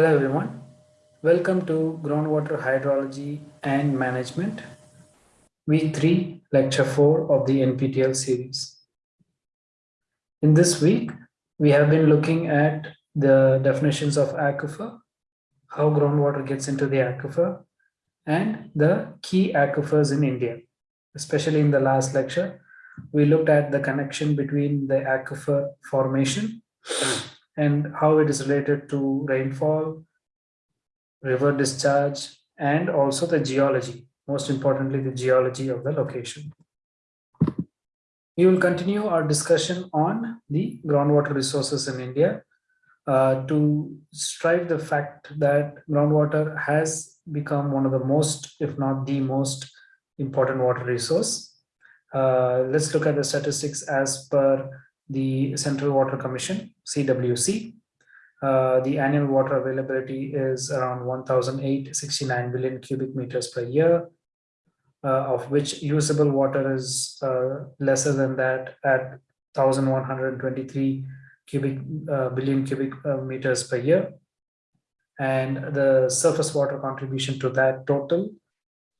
Hello everyone. Welcome to Groundwater Hydrology and Management, week 3, lecture 4 of the NPTEL series. In this week, we have been looking at the definitions of aquifer, how groundwater gets into the aquifer, and the key aquifers in India. Especially in the last lecture, we looked at the connection between the aquifer formation and how it is related to rainfall, river discharge, and also the geology, most importantly, the geology of the location. We will continue our discussion on the groundwater resources in India uh, to strive the fact that groundwater has become one of the most, if not the most important water resource. Uh, let's look at the statistics as per the Central Water Commission, CWC. Uh, the annual water availability is around 1,869 billion cubic meters per year, uh, of which usable water is uh, lesser than that at 1,123 cubic uh, billion cubic uh, meters per year. And the surface water contribution to that total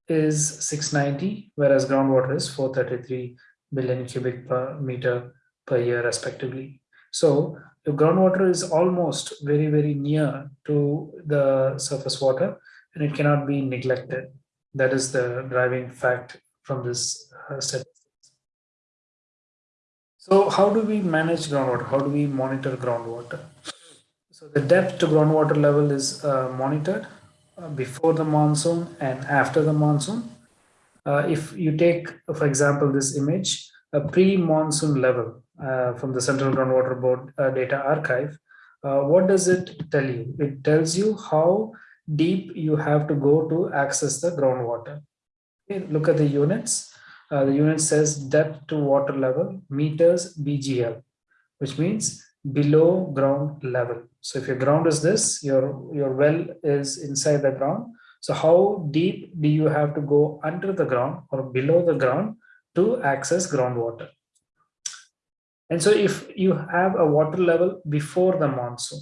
is 690, whereas groundwater is 433 billion cubic per meter per year respectively. So the groundwater is almost very, very near to the surface water and it cannot be neglected. That is the driving fact from this uh, statistics. So how do we manage groundwater? How do we monitor groundwater? So the depth to groundwater level is uh, monitored uh, before the monsoon and after the monsoon. Uh, if you take, for example, this image, a pre-monsoon level uh, from the Central Groundwater Board uh, data archive, uh, what does it tell you? It tells you how deep you have to go to access the groundwater. Okay, look at the units. Uh, the unit says depth to water level meters BGL, which means below ground level. So if your ground is this, your, your well is inside the ground. So how deep do you have to go under the ground or below the ground to access groundwater? And so if you have a water level before the monsoon,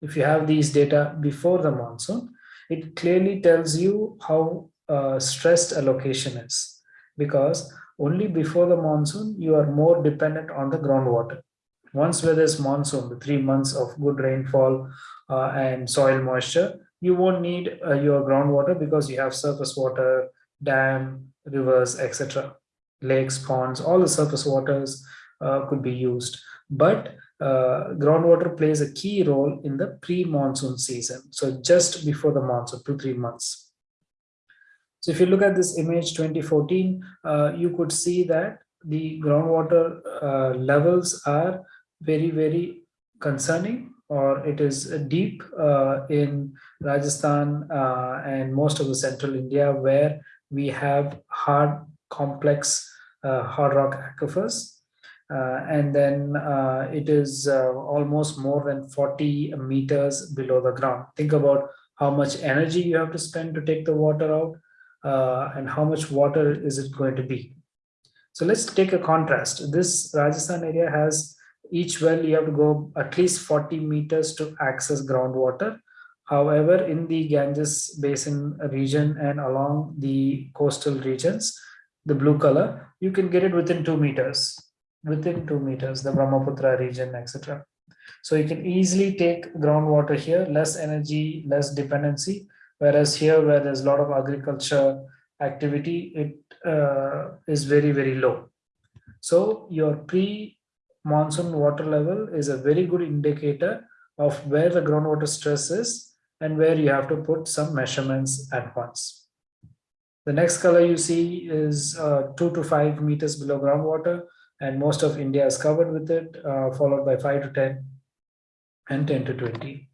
if you have these data before the monsoon, it clearly tells you how uh, stressed a location is because only before the monsoon, you are more dependent on the groundwater. Once where there's monsoon, the three months of good rainfall uh, and soil moisture, you won't need uh, your groundwater because you have surface water, dam, rivers, etc. Lakes, ponds, all the surface waters uh, could be used. But uh, groundwater plays a key role in the pre-monsoon season. So just before the monsoon, two, three months. So if you look at this image 2014, uh, you could see that the groundwater uh, levels are very, very concerning or it is deep uh, in Rajasthan uh, and most of the central India where we have hard, complex uh, hard rock aquifers. Uh, and then it is almost more than 40 meters below the ground. Think about how much energy you have to spend to take the water out uh, and how much water is it going to be. So let's take a contrast. This Rajasthan area has each well you have to go at least 40 meters to access groundwater. However, in the Ganges Basin region and along the coastal regions, the blue color, you can get it within two meters, within two meters, the Brahmaputra region, etc. So you can easily take groundwater here, less energy, less dependency, Whereas here, where there's a lot of agriculture activity, it uh, is very, very low. So your pre-monsoon water level is a very good indicator of where the groundwater stress is and where you have to put some measurements at once. The next color you see is uh, two to five meters below groundwater and most of India is covered with it, uh, followed by five to 10 and 10 to 20.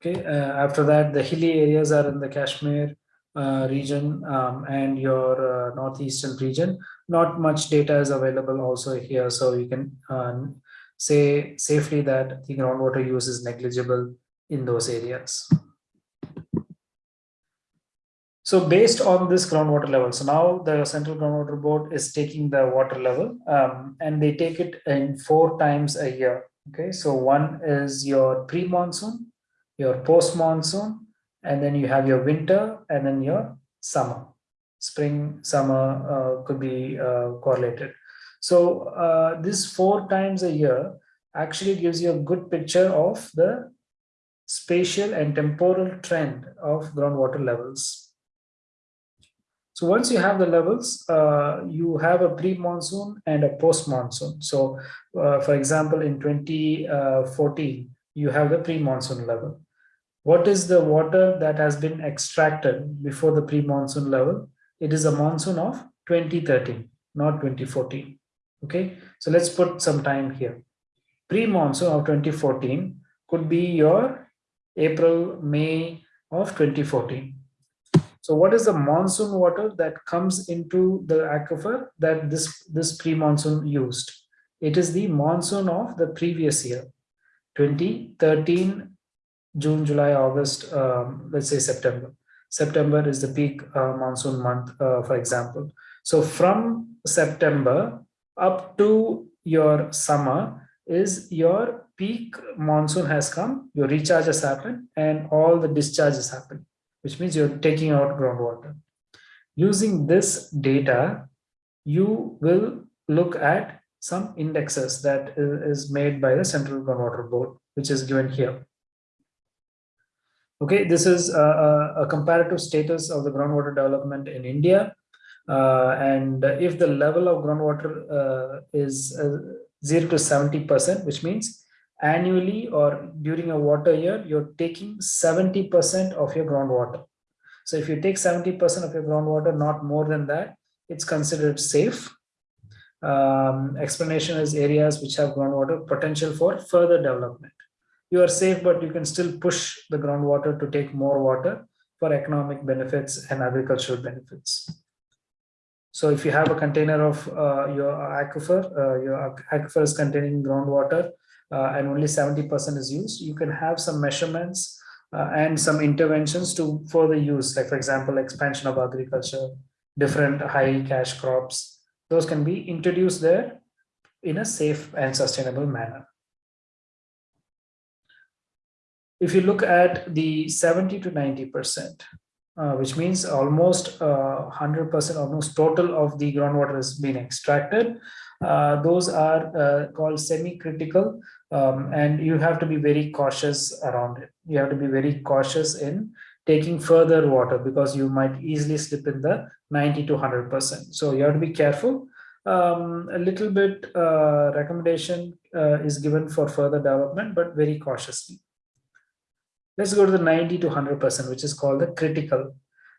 Okay, uh, after that, the hilly areas are in the Kashmir uh, region um, and your uh, northeastern region. Not much data is available also here, so you can um, say safely that the groundwater use is negligible in those areas. So based on this groundwater level, so now the Central Groundwater Board is taking the water level um, and they take it in four times a year. Okay, so one is your pre-monsoon, your post monsoon, and then you have your winter, and then your summer. Spring, summer uh, could be uh, correlated. So uh, this four times a year actually gives you a good picture of the spatial and temporal trend of groundwater levels. So once you have the levels, uh, you have a pre-monsoon and a post-monsoon. So uh, for example, in 2014, you have the pre-monsoon level. What is the water that has been extracted before the pre-monsoon level? It is a monsoon of 2013, not 2014. Okay, so let's put some time here. Pre-monsoon of 2014 could be your April, May of 2014 so what is the monsoon water that comes into the aquifer that this, this pre-monsoon used? It is the monsoon of the previous year, 2013, June, July, August, um, let's say September. September is the peak uh, monsoon month, uh, for example. So from September up to your summer is your peak monsoon has come, your recharge has happened, and all the discharges happen which means you're taking out groundwater. Using this data, you will look at some indexes that is made by the Central Groundwater Board, which is given here. Okay, this is a, a comparative status of the groundwater development in India. Uh, and if the level of groundwater uh, is uh, 0 to 70%, which means annually or during a water year, you're taking 70% of your groundwater. So if you take 70% of your groundwater, not more than that, it's considered safe. Um, explanation is areas which have groundwater potential for further development. You are safe, but you can still push the groundwater to take more water for economic benefits and agricultural benefits. So if you have a container of uh, your aquifer, uh, your aquifer is containing groundwater, and only 70% is used, you can have some measurements uh, and some interventions to further use, like for example, expansion of agriculture, different high cash crops, those can be introduced there in a safe and sustainable manner. If you look at the 70 to 90%, uh, which means almost 100% uh, almost total of the groundwater has been extracted. Uh, those are uh, called semi-critical um, and you have to be very cautious around it. You have to be very cautious in taking further water because you might easily slip in the 90 to 100%. So you have to be careful. Um, a little bit uh, recommendation uh, is given for further development, but very cautiously. Let's go to the 90 to 100%, which is called the critical.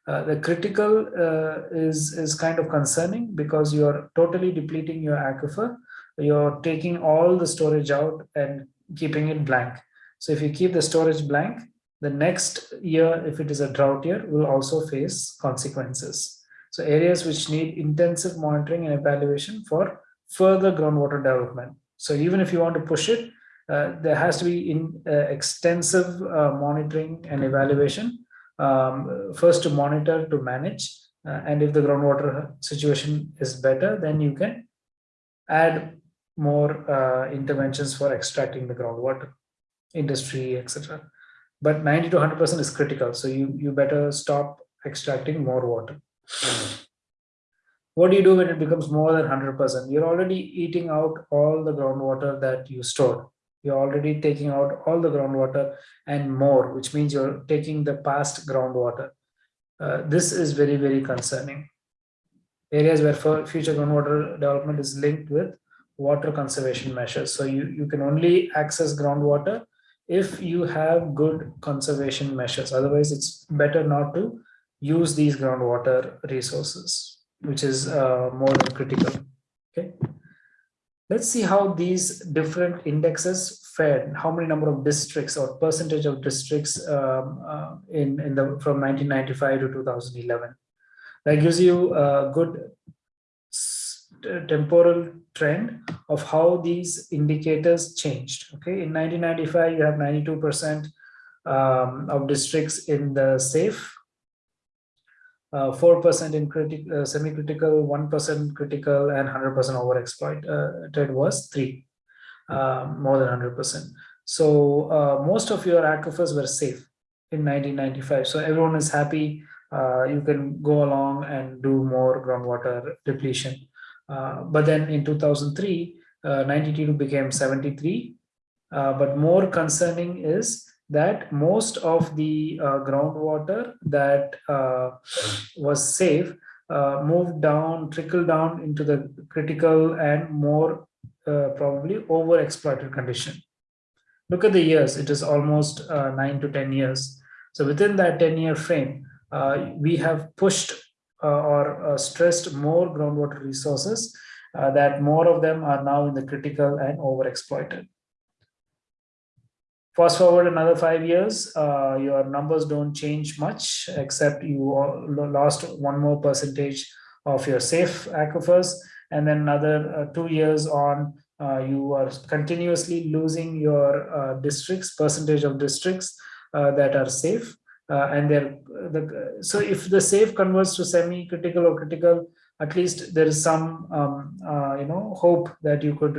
Uh, the critical uh, is, is kind of concerning because you are totally depleting your aquifer you're taking all the storage out and keeping it blank. So if you keep the storage blank, the next year, if it is a drought year, will also face consequences. So areas which need intensive monitoring and evaluation for further groundwater development. So even if you want to push it, uh, there has to be in uh, extensive uh, monitoring and evaluation. Um, first to monitor, to manage, uh, and if the groundwater situation is better, then you can add more uh, interventions for extracting the groundwater, industry, etc. But 90 to 100% is critical. So you, you better stop extracting more water. What do you do when it becomes more than 100%? You're already eating out all the groundwater that you stored. You're already taking out all the groundwater and more, which means you're taking the past groundwater. Uh, this is very, very concerning. Areas where future groundwater development is linked with water conservation measures. So you, you can only access groundwater if you have good conservation measures. Otherwise, it's better not to use these groundwater resources, which is uh, more than critical. Okay. Let's see how these different indexes fared, how many number of districts or percentage of districts um, uh, in, in the from 1995 to 2011. That gives you a good temporal trend of how these indicators changed. Okay, in 1995, you have 92% um, of districts in the safe, 4% uh, in critical, uh, semi-critical, 1% critical, and 100% overexploited uh, was three, uh, more than 100%. So uh, most of your aquifers were safe in 1995. So everyone is happy. Uh, you can go along and do more groundwater depletion. Uh, but then in 2003, uh, 92 became 73. Uh, but more concerning is that most of the groundwater that was safe moved down, trickled down into the critical and more probably over exploited condition. Look at the years, it is almost uh, nine to 10 years. So within that 10 year frame, uh, we have pushed or stressed more groundwater resources that more of them are now in the critical and overexploited. Fast forward another five years, uh, your numbers don't change much, except you lost one more percentage of your safe aquifers. And then another uh, two years on, uh, you are continuously losing your uh, districts, percentage of districts uh, that are safe. Uh, and they're, the, so if the safe converts to semi-critical or critical, at least there is some, um, you know, hope that you could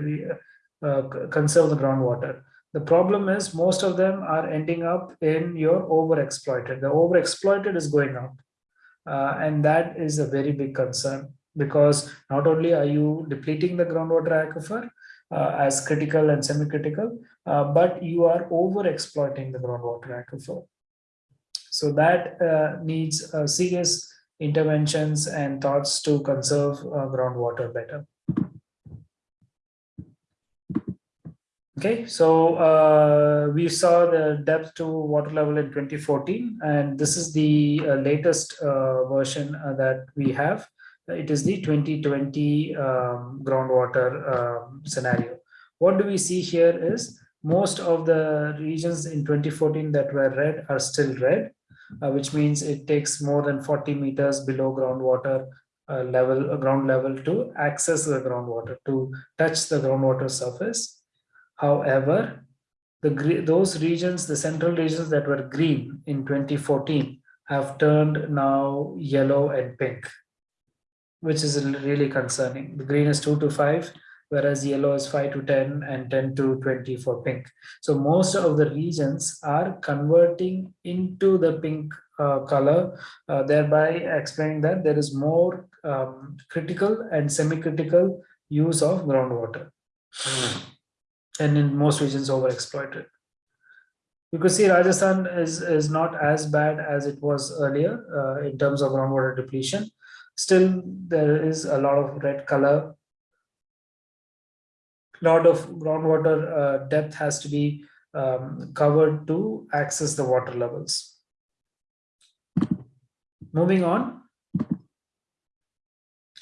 conserve the groundwater. The problem is most of them are ending up in your overexploited. The overexploited is going up. Uh, and that is a very big concern because not only are you depleting the groundwater aquifer uh, as critical and semi-critical, uh, but you are overexploiting the groundwater aquifer. So that uh, needs uh, serious interventions and thoughts to conserve uh, groundwater better. Okay, so uh, we saw the depth to water level in 2014, and this is the uh, latest version that we have. It is the 2020 um, groundwater um, scenario. What do we see here is most of the regions in 2014 that were red are still red, which means it takes more than 40 meters below groundwater uh, level, ground level to access the groundwater, to touch the groundwater surface However, the, those regions, the central regions that were green in 2014 have turned now yellow and pink, which is really concerning. The green is 2 to 5, whereas yellow is 5 to 10 and 10 to 20 for pink. So most of the regions are converting into the pink uh, color, uh, thereby explaining that there is more um, critical and semi-critical use of groundwater. And in most regions overexploited. You could see Rajasthan is, is not as bad as it was earlier uh, in terms of groundwater depletion. Still, there is a lot of red color. Lot of groundwater uh, depth has to be um, covered to access the water levels. Moving on,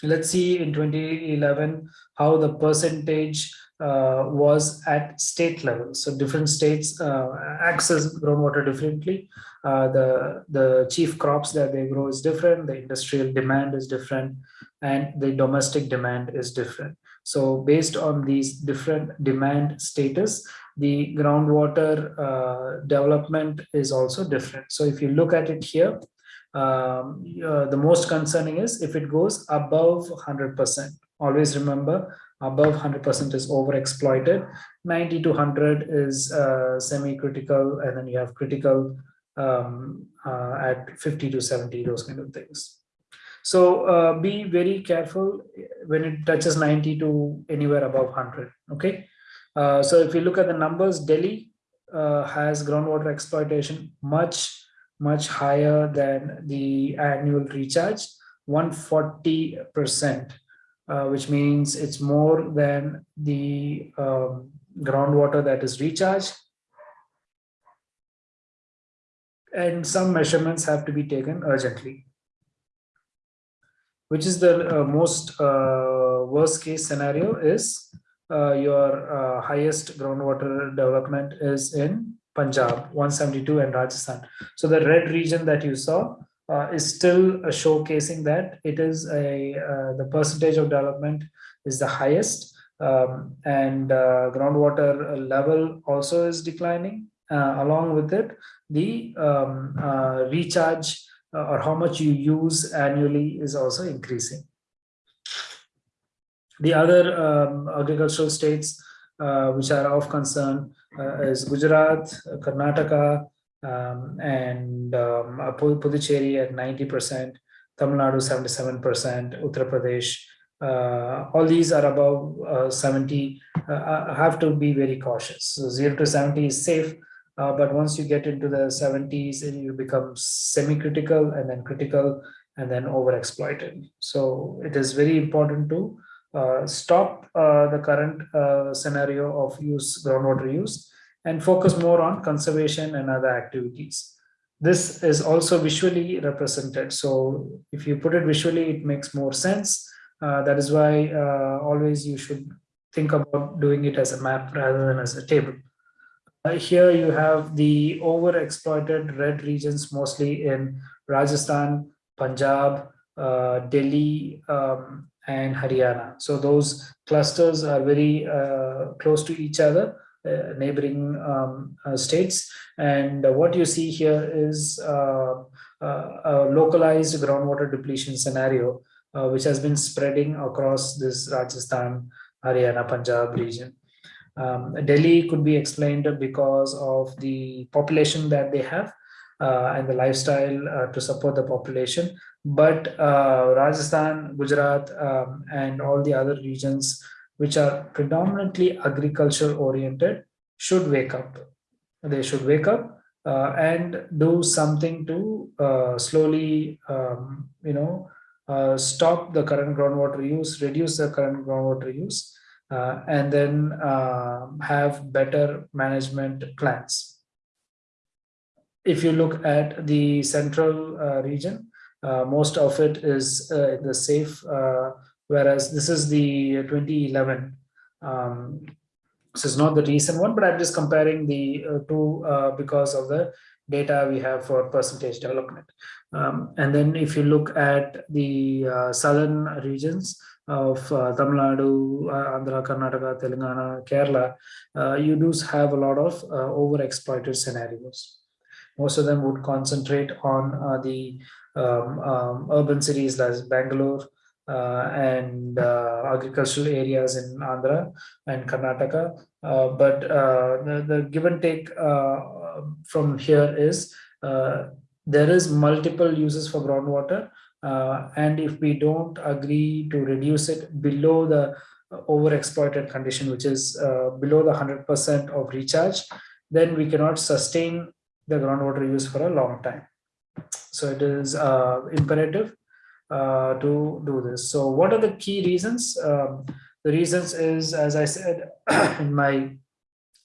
let's see in 2011 how the percentage uh, was at state level. So different states uh, access groundwater differently. Uh, the, the chief crops that they grow is different, the industrial demand is different, and the domestic demand is different. So based on these different demand status, the groundwater uh, development is also different. So if you look at it here, um, uh, the most concerning is if it goes above 100%. Always remember above 100% is overexploited 90 to 100 is uh, semi-critical and then you have critical um, uh, at 50 to 70 those kind of things so uh, be very careful when it touches 90 to anywhere above 100 okay uh, so if you look at the numbers delhi uh, has groundwater exploitation much much higher than the annual recharge 140 percent uh, which means it's more than the um, groundwater that is recharged. And some measurements have to be taken urgently. Which is the uh, most uh, worst case scenario is uh, your uh, highest groundwater development is in Punjab, 172 and Rajasthan. So the red region that you saw is still showcasing that it is a the percentage of development is the highest um, and groundwater level also is declining uh, along with it the um, uh, recharge or how much you use annually is also increasing the other um, agricultural states which are of concern uh, is Gujarat, Karnataka, um, and um, Puducherry at 90%, Tamil Nadu 77%, Uttar Pradesh. Uh, all these are above uh, 70. Uh, have to be very cautious. So 0 to 70 is safe, uh, but once you get into the 70s, you become semi-critical and then critical and then overexploited. So it is very important to uh, stop uh, the current uh, scenario of use groundwater use and focus more on conservation and other activities. This is also visually represented. So if you put it visually, it makes more sense. Uh, that is why uh, always you should think about doing it as a map rather than as a table. Uh, here you have the overexploited red regions, mostly in Rajasthan, Punjab, Delhi, um, and Haryana. So those clusters are very uh, close to each other, uh, neighboring um, uh, states. And what you see here is uh, uh, a localized groundwater depletion scenario, uh, which has been spreading across this Rajasthan, Haryana, Punjab region. Um, Delhi could be explained because of the population that they have and the lifestyle to support the population but uh, Rajasthan, Gujarat, um, and all the other regions which are predominantly agriculture oriented should wake up. They should wake up uh, and do something to uh, slowly, um, you know, uh, stop the current groundwater use, reduce the current groundwater use, uh, and then um, have better management plans. If you look at the central uh, region, uh, most of it is uh, the safe, uh, whereas this is the 2011. Um, this is not the recent one, but I'm just comparing the two because of the data we have for percentage development. Um, and then if you look at the uh, southern regions of uh, Tamil Nadu, uh, Andhra, Karnataka, Telangana, Kerala, you do have a lot of overexploited scenarios. Most of them would concentrate on the um, um, urban cities like Bangalore uh, and uh, agricultural areas in Andhra and Karnataka. Uh, but the, the, give and take from here is there is multiple uses for groundwater uh, and if we don't agree to reduce it below the overexploited condition which is uh, below the 100% of recharge then we cannot sustain the groundwater use for a long time so it is uh, imperative uh, to do this. So what are the key reasons? Um, the reasons is, as I said in my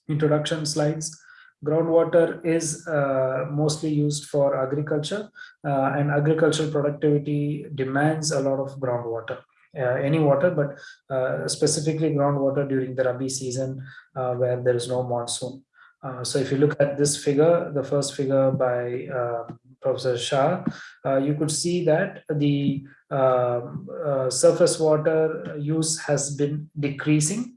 introduction slides, groundwater is uh, mostly used for agriculture uh, and agricultural productivity demands a lot of groundwater. Uh, any water, but uh, specifically groundwater during the Rabi season where there is no monsoon. so if you look at this figure, the first figure by um, Professor Shah, uh, you could see that the um, uh, surface water use has been decreasing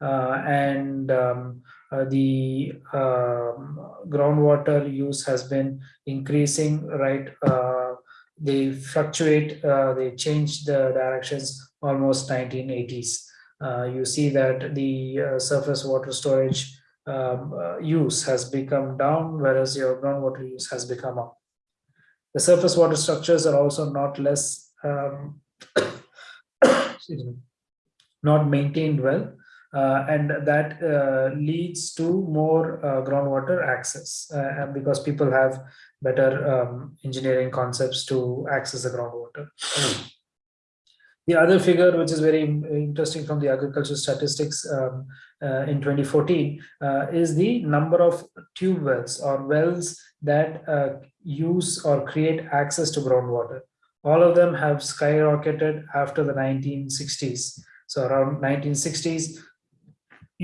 uh, and um, uh, the um, groundwater use has been increasing, right? Uh, they fluctuate, uh, they change the directions almost 1980s. you see that the surface water storage um, use has become down, whereas your groundwater use has become up. The surface water structures are also not less, um, not maintained well. Uh, and that uh, leads to more uh, groundwater access because people have better um, engineering concepts to access the groundwater. The other figure, which is very interesting from the agricultural statistics um, uh, in 2014, uh, is the number of tube wells or wells that uh, use or create access to groundwater. All of them have skyrocketed after the 1960s. So around 1960s,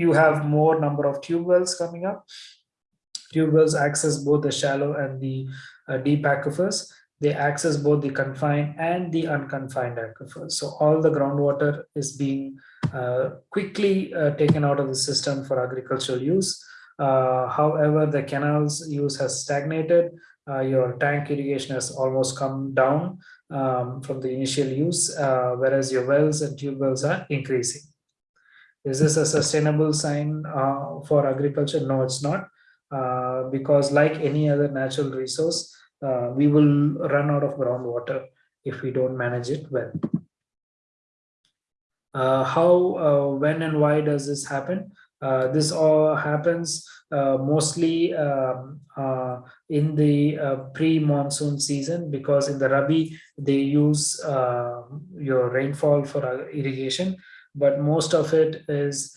you have more number of tube wells coming up. Tube wells access both the shallow and the uh, deep aquifers they access both the confined and the unconfined aquifers. So all the groundwater is being uh, quickly uh, taken out of the system for agricultural use. Uh, however, the canals use has stagnated. Uh, your tank irrigation has almost come down um, from the initial use, uh, whereas your wells and tube wells are increasing. Is this a sustainable sign uh, for agriculture? No, it's not. Uh, because like any other natural resource, uh, we will run out of groundwater if we don't manage it well. Uh, how, uh, when and why does this happen? Uh, this all happens mostly um, in the pre-monsoon season because in the Rabi they use your rainfall for irrigation, but most of it is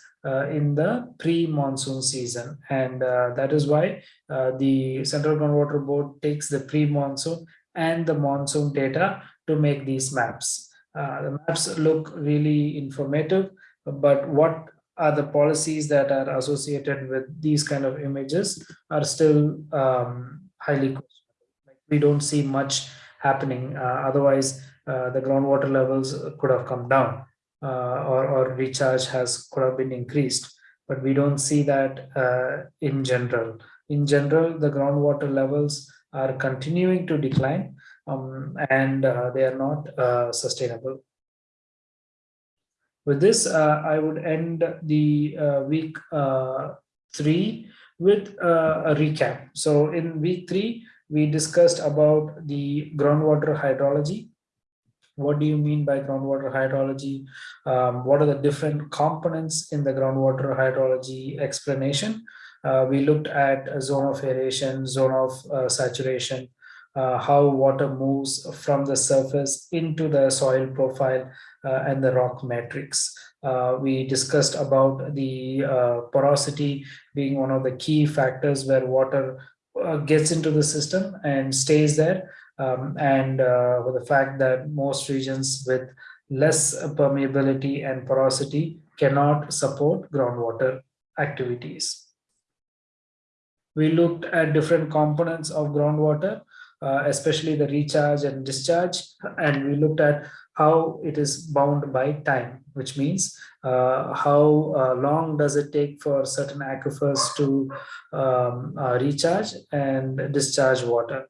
in the pre-monsoon season, and that is why the Central Groundwater Board takes the pre-monsoon and the monsoon data to make these maps. Uh, the maps look really informative, but what are the policies that are associated with these kind of images are still um, highly we don't see much happening. Uh, otherwise, uh, the groundwater levels could have come down uh, or, or recharge has could have been increased. But we don't see that uh, in general. In general, the groundwater levels are continuing to decline um, and uh, they are not uh, sustainable. With this, uh, I would end the uh, week uh, three with uh, a recap. So in week three, we discussed about the groundwater hydrology. What do you mean by groundwater hydrology? Um, what are the different components in the groundwater hydrology explanation? Uh, we looked at zone of aeration, zone of uh, saturation, uh, how water moves from the surface into the soil profile uh, and the rock matrix. Uh, we discussed about the uh, porosity being one of the key factors where water gets into the system and stays there. Um, and uh, with the fact that most regions with less permeability and porosity cannot support groundwater activities. We looked at different components of groundwater uh, especially the recharge and discharge. And we looked at how it is bound by time, which means uh, how uh, long does it take for certain aquifers to um, uh, recharge and discharge water.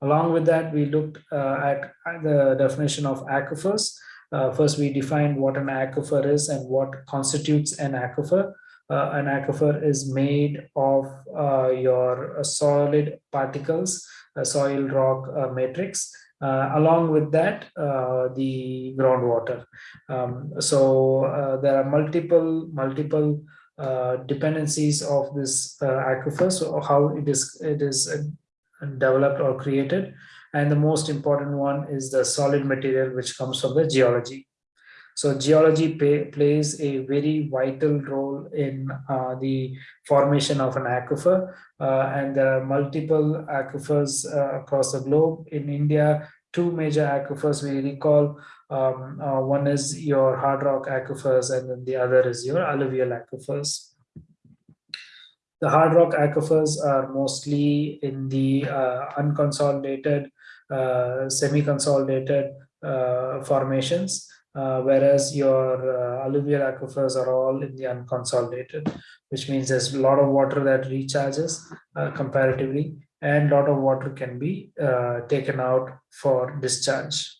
Along with that, we looked uh, at the definition of aquifers. Uh, first, we defined what an aquifer is and what constitutes an aquifer. Uh, an aquifer is made of uh, your solid particles soil rock uh, matrix. Uh, along with that, uh, the groundwater. Um, so there are multiple multiple dependencies of this aquifer. So how it is it is developed or created and the most important one is the solid material which comes from the geology so geology pay, plays a very vital role in uh, the formation of an aquifer, uh, and there are multiple aquifers uh, across the globe. In India, two major aquifers we recall. Um, uh, one is your hard rock aquifers, and then the other is your alluvial aquifers. The hard rock aquifers are mostly in the uh, unconsolidated, uh, semi-consolidated formations uh, whereas your alluvial aquifers are all in the unconsolidated, which means there's a lot of water that recharges comparatively, and a lot of water can be taken out for discharge.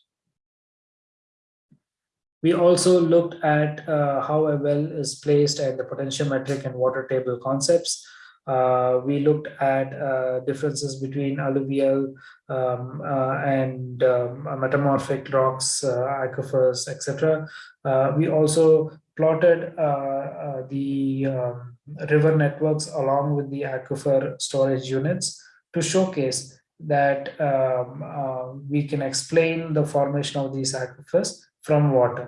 We also looked at uh, how a well is placed and the potentiometric and water table concepts. Uh, we looked at uh, differences between alluvial um, uh, and um, metamorphic rocks, uh, aquifers, etc. Uh, we also plotted the um, river networks along with the aquifer storage units to showcase that um, we can explain the formation of these aquifers from water.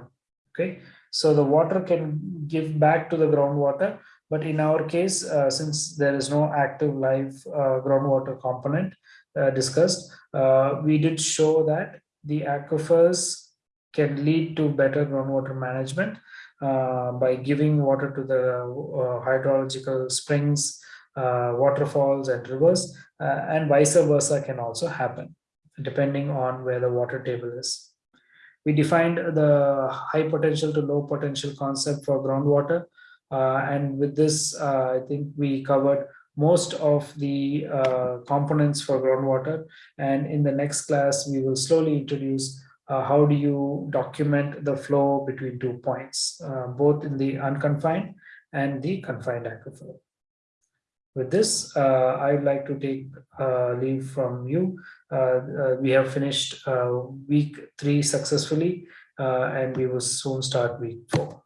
Okay, so the water can give back to the groundwater but in our case, uh, since there is no active live uh, groundwater component uh, discussed, uh, we did show that the aquifers can lead to better groundwater management uh, by giving water to the hydrological springs, waterfalls and rivers, and vice versa can also happen depending on where the water table is. We defined the high potential to low potential concept for groundwater uh, and with this, uh, I think we covered most of the uh, components for groundwater. And in the next class, we will slowly introduce uh, how do you document the flow between two points, uh, both in the unconfined and the confined aquifer. With this, uh, I would like to take uh, leave from you. Uh, uh, we have finished week three successfully, and we will soon start week four.